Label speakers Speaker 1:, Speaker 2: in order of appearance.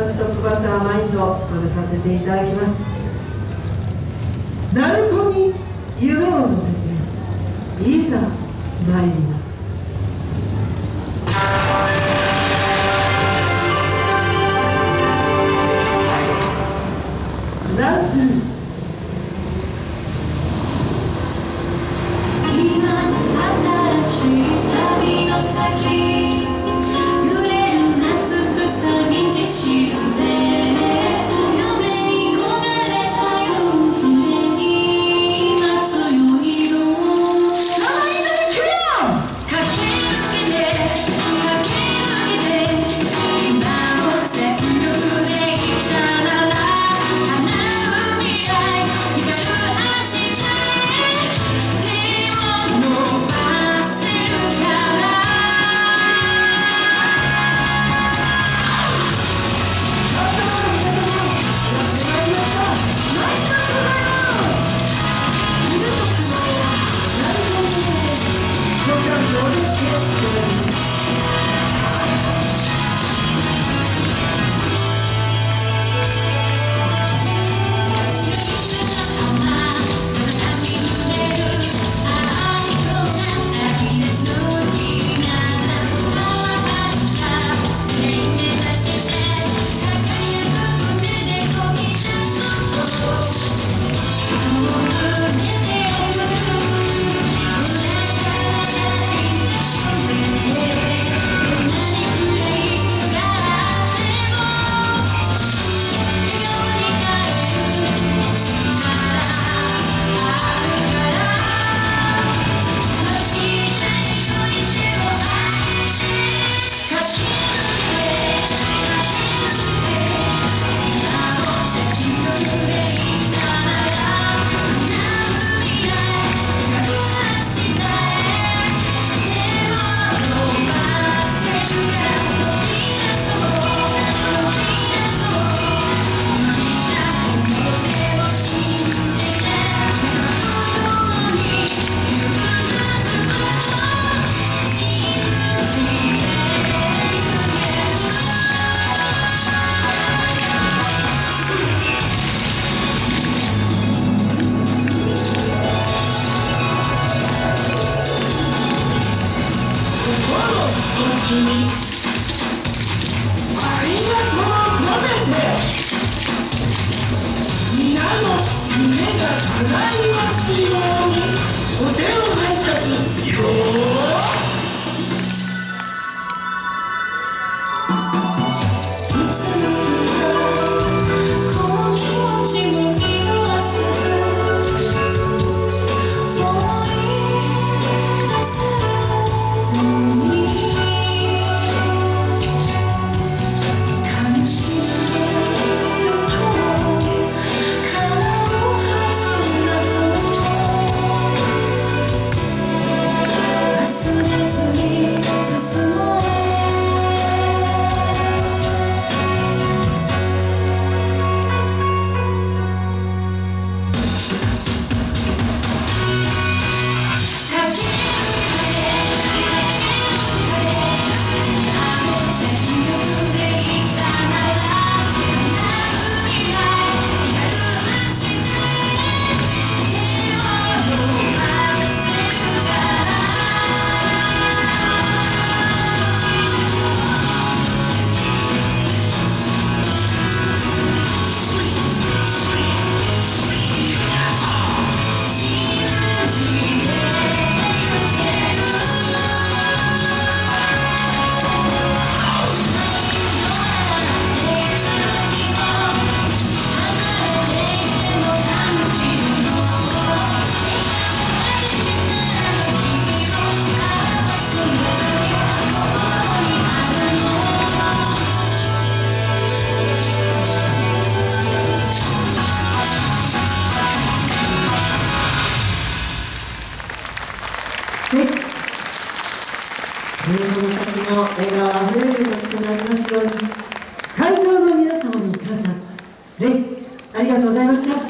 Speaker 1: まずトップバッターマインド務めさせていただきます。鳴子に夢を乗せていざ参ります。ダンス
Speaker 2: 皆の夢が叶いますように。お手を
Speaker 1: はい。えー、皆さの笑顔あふれる楽となりますように、会場の皆様に感謝、礼、ありがとうございました。